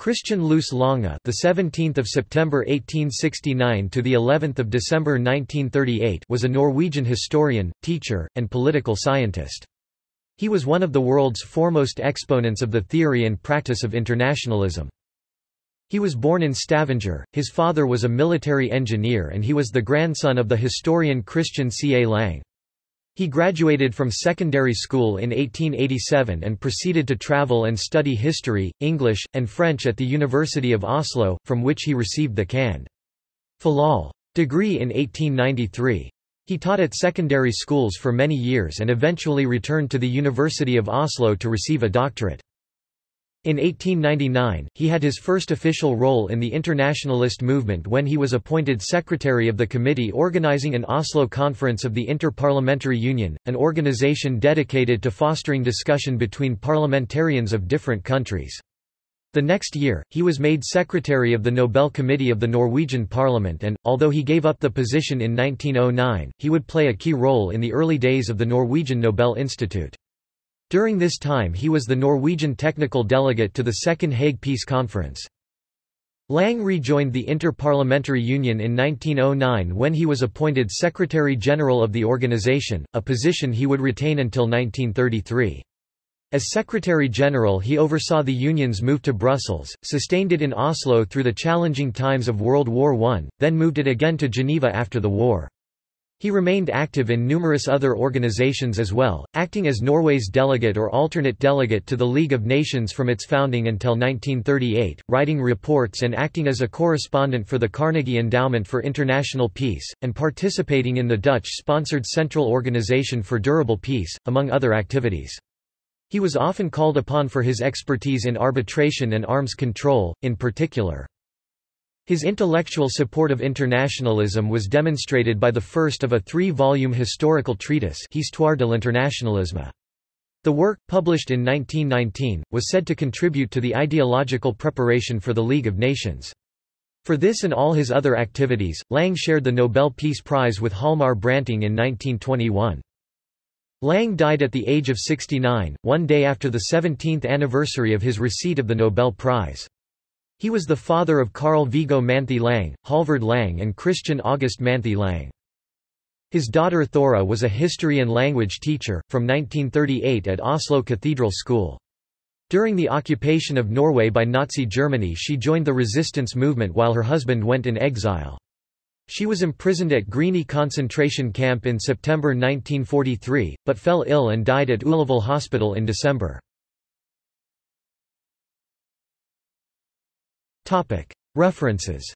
Christian Lous Lange, the 17th of September 1869 to the 11th of December 1938, was a Norwegian historian, teacher, and political scientist. He was one of the world's foremost exponents of the theory and practice of internationalism. He was born in Stavanger, his father was a military engineer and he was the grandson of the historian Christian C. A. Lange. He graduated from secondary school in 1887 and proceeded to travel and study history, English, and French at the University of Oslo, from which he received the Cand. Philol. degree in 1893. He taught at secondary schools for many years and eventually returned to the University of Oslo to receive a doctorate. In 1899, he had his first official role in the internationalist movement when he was appointed secretary of the committee organizing an Oslo Conference of the Inter-Parliamentary Union, an organization dedicated to fostering discussion between parliamentarians of different countries. The next year, he was made secretary of the Nobel Committee of the Norwegian Parliament and, although he gave up the position in 1909, he would play a key role in the early days of the Norwegian Nobel Institute. During this time he was the Norwegian technical delegate to the Second Hague Peace Conference. Lange rejoined the Inter-Parliamentary Union in 1909 when he was appointed Secretary-General of the organization, a position he would retain until 1933. As Secretary-General he oversaw the Union's move to Brussels, sustained it in Oslo through the challenging times of World War I, then moved it again to Geneva after the war. He remained active in numerous other organizations as well, acting as Norway's delegate or alternate delegate to the League of Nations from its founding until 1938, writing reports and acting as a correspondent for the Carnegie Endowment for International Peace, and participating in the Dutch-sponsored Central Organization for Durable Peace, among other activities. He was often called upon for his expertise in arbitration and arms control, in particular. His intellectual support of internationalism was demonstrated by the first of a three-volume historical treatise Histoire de l'internationalisme. The work, published in 1919, was said to contribute to the ideological preparation for the League of Nations. For this and all his other activities, Lange shared the Nobel Peace Prize with Hjalmar Branting in 1921. Lange died at the age of 69, one day after the 17th anniversary of his receipt of the Nobel Prize. He was the father of Carl Viggo Manthey Lange, Halvard Lange and Christian August Manthey Lange. His daughter Thora was a history and language teacher, from 1938 at Oslo Cathedral School. During the occupation of Norway by Nazi Germany she joined the resistance movement while her husband went in exile. She was imprisoned at Grini concentration camp in September 1943, but fell ill and died at Ullevål Hospital in December. References